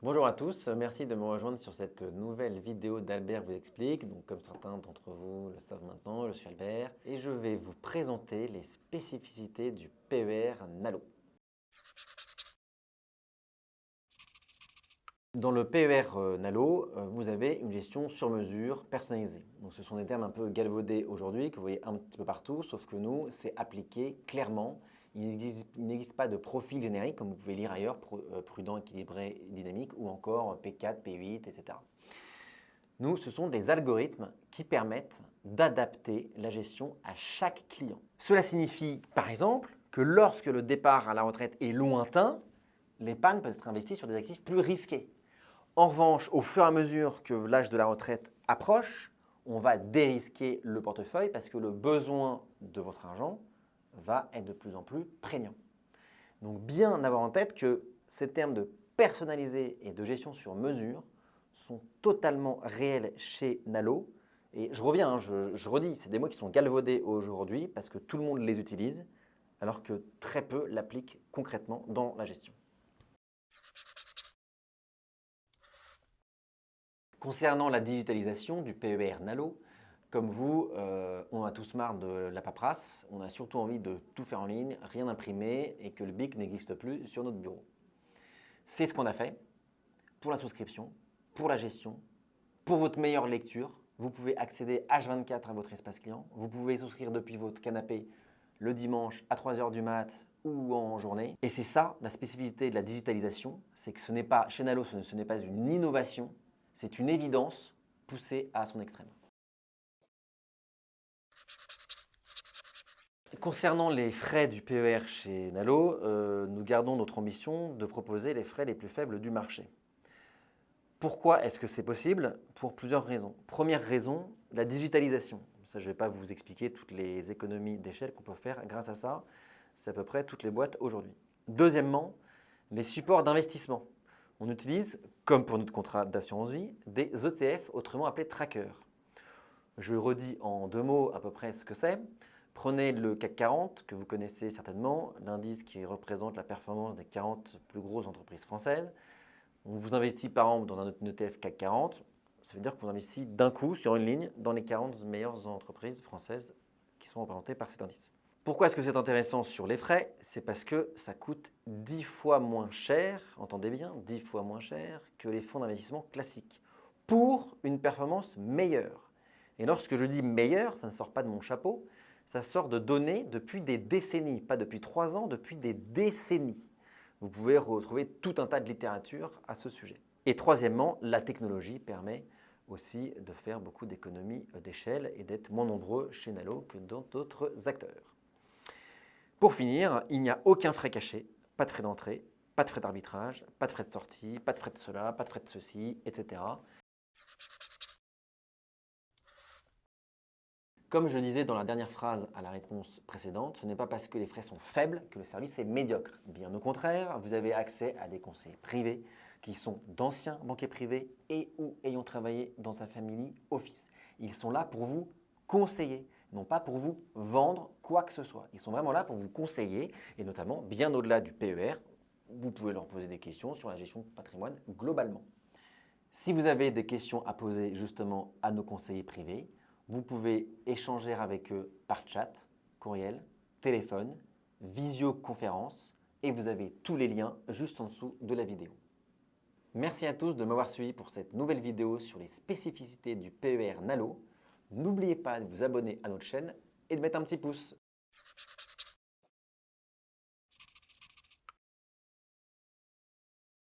Bonjour à tous, merci de me rejoindre sur cette nouvelle vidéo d'Albert vous explique. Donc, comme certains d'entre vous le savent maintenant, je suis Albert et je vais vous présenter les spécificités du PER Nalo. Dans le PER euh, Nalo, euh, vous avez une gestion sur mesure personnalisée. Ce sont des termes un peu galvaudés aujourd'hui que vous voyez un petit peu partout, sauf que nous, c'est appliqué clairement il n'existe pas de profil générique, comme vous pouvez lire ailleurs, euh, prudent, équilibré, dynamique, ou encore P4, P8, etc. Nous, ce sont des algorithmes qui permettent d'adapter la gestion à chaque client. Cela signifie, par exemple, que lorsque le départ à la retraite est lointain, l'épargne peut être investie sur des actifs plus risqués. En revanche, au fur et à mesure que l'âge de la retraite approche, on va dérisquer le portefeuille parce que le besoin de votre argent va être de plus en plus prégnant. Donc bien avoir en tête que ces termes de personnalisé et de gestion sur mesure sont totalement réels chez Nalo. Et je reviens, hein, je, je redis, c'est des mots qui sont galvaudés aujourd'hui parce que tout le monde les utilise, alors que très peu l'appliquent concrètement dans la gestion. Concernant la digitalisation du PER Nalo, comme vous, euh, on a tous marre de la paperasse, on a surtout envie de tout faire en ligne, rien imprimer et que le BIC n'existe plus sur notre bureau. C'est ce qu'on a fait pour la souscription, pour la gestion, pour votre meilleure lecture. Vous pouvez accéder H24 à votre espace client. Vous pouvez souscrire depuis votre canapé le dimanche à 3h du mat ou en journée. Et c'est ça la spécificité de la digitalisation, c'est que ce n'est pas, chez Nalo, ce n'est pas une innovation, c'est une évidence poussée à son extrême. Concernant les frais du PER chez Nalo, euh, nous gardons notre ambition de proposer les frais les plus faibles du marché. Pourquoi est-ce que c'est possible? Pour plusieurs raisons. Première raison, la digitalisation. Ça, je ne vais pas vous expliquer toutes les économies d'échelle qu'on peut faire grâce à ça. C'est à peu près toutes les boîtes aujourd'hui. Deuxièmement, les supports d'investissement. On utilise, comme pour notre contrat d'assurance vie, des ETF, autrement appelés trackers. Je redis en deux mots à peu près ce que c'est. Prenez le CAC 40, que vous connaissez certainement, l'indice qui représente la performance des 40 plus grosses entreprises françaises. On vous investit par an dans un ETF CAC 40, ça veut dire que vous investissez d'un coup sur une ligne dans les 40 meilleures entreprises françaises qui sont représentées par cet indice. Pourquoi est-ce que c'est intéressant sur les frais? C'est parce que ça coûte 10 fois moins cher, entendez bien, 10 fois moins cher que les fonds d'investissement classiques pour une performance meilleure. Et lorsque je dis meilleur, ça ne sort pas de mon chapeau, ça sort de données depuis des décennies, pas depuis trois ans, depuis des décennies. Vous pouvez retrouver tout un tas de littérature à ce sujet. Et troisièmement, la technologie permet aussi de faire beaucoup d'économies d'échelle et d'être moins nombreux chez Nalo que dans d'autres acteurs. Pour finir, il n'y a aucun frais caché, pas de frais d'entrée, pas de frais d'arbitrage, pas de frais de sortie, pas de frais de cela, pas de frais de ceci, etc. Comme je disais dans la dernière phrase à la réponse précédente, ce n'est pas parce que les frais sont faibles que le service est médiocre. Bien au contraire, vous avez accès à des conseils privés qui sont d'anciens banquiers privés et ou ayant travaillé dans sa famille office. Ils sont là pour vous conseiller, non pas pour vous vendre quoi que ce soit. Ils sont vraiment là pour vous conseiller et notamment, bien au-delà du PER, vous pouvez leur poser des questions sur la gestion de patrimoine globalement. Si vous avez des questions à poser justement à nos conseillers privés, vous pouvez échanger avec eux par chat, courriel, téléphone, visioconférence et vous avez tous les liens juste en dessous de la vidéo. Merci à tous de m'avoir suivi pour cette nouvelle vidéo sur les spécificités du PER Nalo. N'oubliez pas de vous abonner à notre chaîne et de mettre un petit pouce.